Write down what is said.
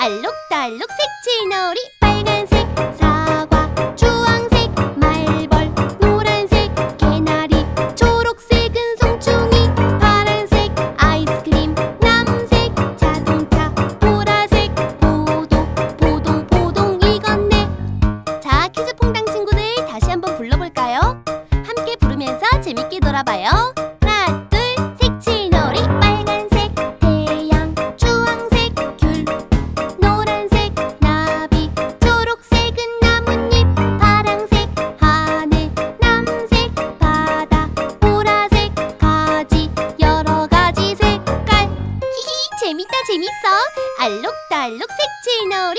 알록달록 색칠 놀이 빨간색 사과 주황색 말벌 노란색 개나리 초록색은 송충이 파란색 아이스크림 남색 자동차 보라색 포도 포동 포동 익었네. 자 퀴즈 퐁당 친구들 다시 한번 불러볼까요? 함께 부르면서 재밌게 놀아봐요 재밌다 재밌어. 알록달록 색칠 놀이